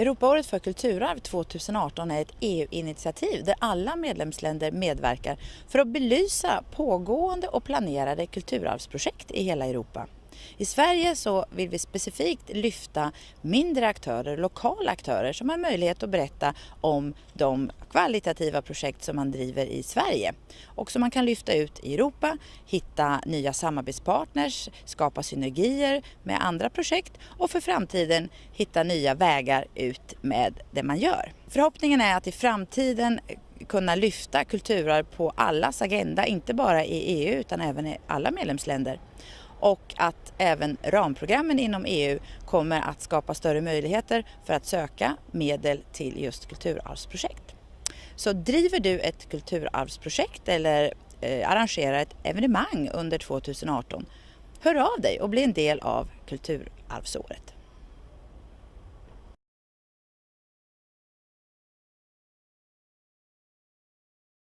Europaåret för kulturarv 2018 är ett EU-initiativ där alla medlemsländer medverkar för att belysa pågående och planerade kulturarvsprojekt i hela Europa. I Sverige så vill vi specifikt lyfta mindre aktörer, lokala aktörer som har möjlighet att berätta om de kvalitativa projekt som man driver i Sverige och som man kan lyfta ut i Europa, hitta nya samarbetspartners, skapa synergier med andra projekt och för framtiden hitta nya vägar ut med det man gör. Förhoppningen är att i framtiden kunna lyfta kulturarv på allas agenda, inte bara i EU utan även i alla medlemsländer och att även ramprogrammen inom EU kommer att skapa större möjligheter för att söka medel till just kulturarvsprojekt. Så driver du ett kulturarvsprojekt eller eh, arrangerar ett evenemang under 2018, hör av dig och bli en del av Kulturarvsåret.